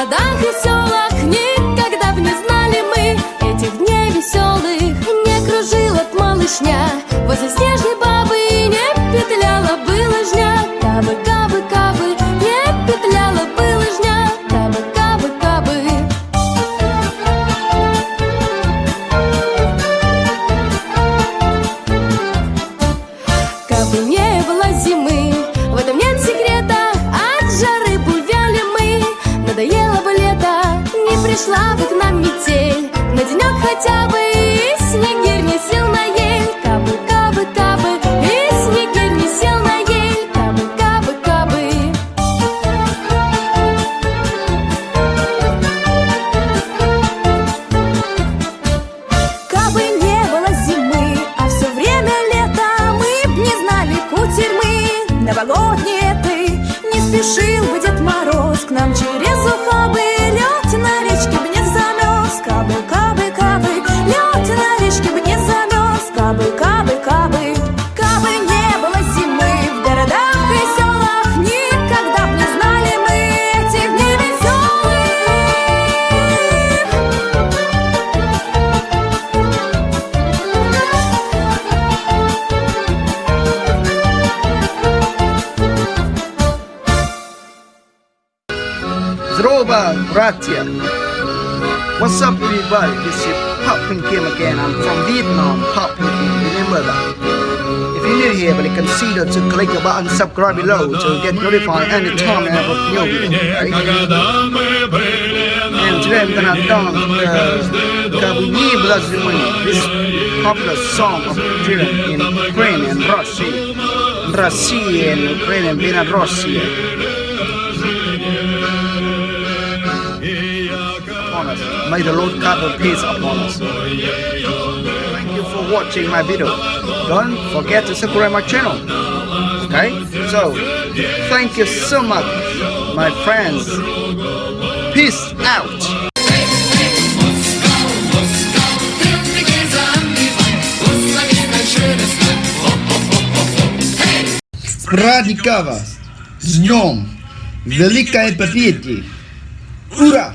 городах и селах Никогда бы не знали мы Этих дней веселых. Не кружила б малышня Возле снежной бабы Не петляла бы пришла бы к нам метель, на денек хотя бы И снегирь не сел на ель, кабы, кабы, кабы И снегирь не сел на ель, кабы, кабы, кабы. Кабы не было зимы, а все время лето Мы б не знали кутерьмы Новогодние ты Не спешил бы Дед Мороз К нам через ухабы Zdrowa, bratya. What's up, everybody? This is Pop Pin Kim again. I'm from Vietnam, Pop Pin Kim. Remember that. If you're new here, but consider to click the button subscribe below to get notified anytime I have a new video. Right? And today I'm gonna dance uh, the Kabuni Blazimani, this popular song of children in Ukraine and Russia. Russia and Ukraine and Belarus. upon us. May the Lord God have peace upon us. Thank you for watching my video. Don't forget to subscribe my channel. Okay? So, thank you so much, my friends. Peace out. Радикава! С днем! Великой победы! Ура!